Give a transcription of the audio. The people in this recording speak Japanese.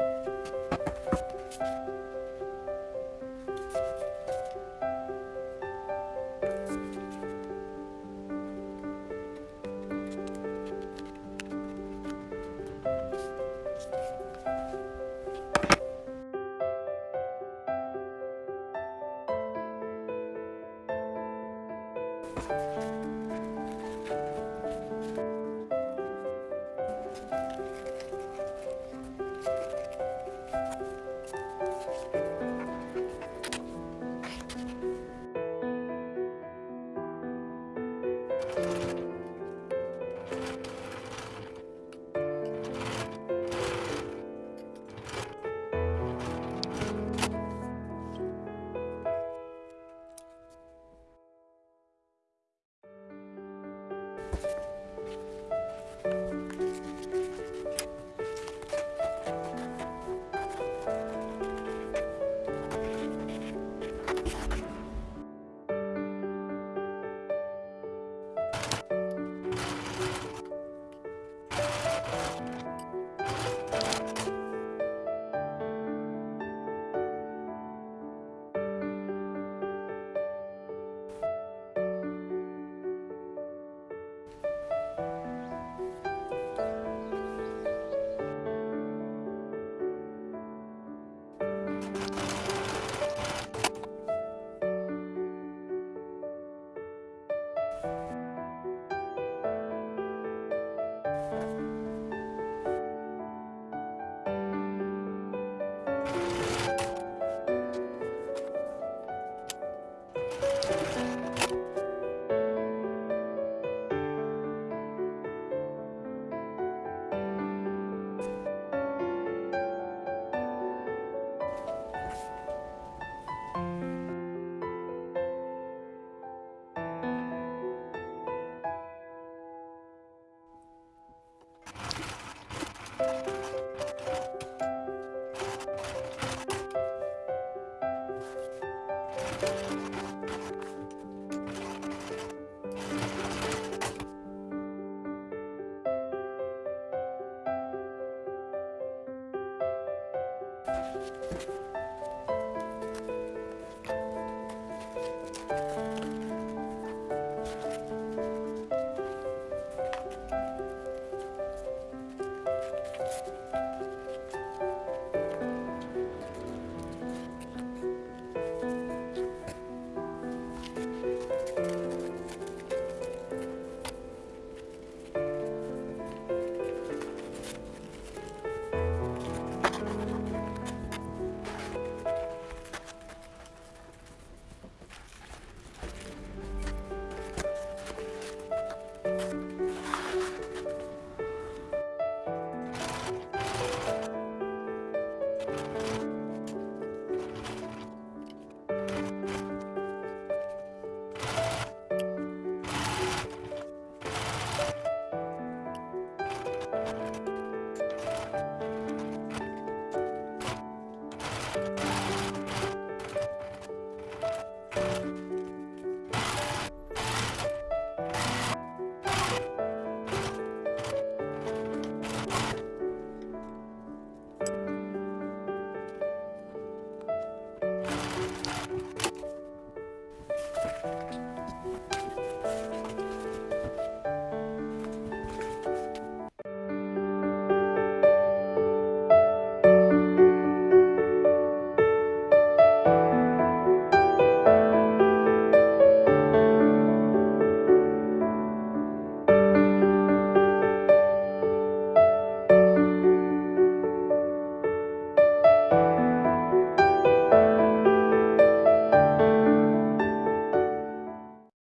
うん。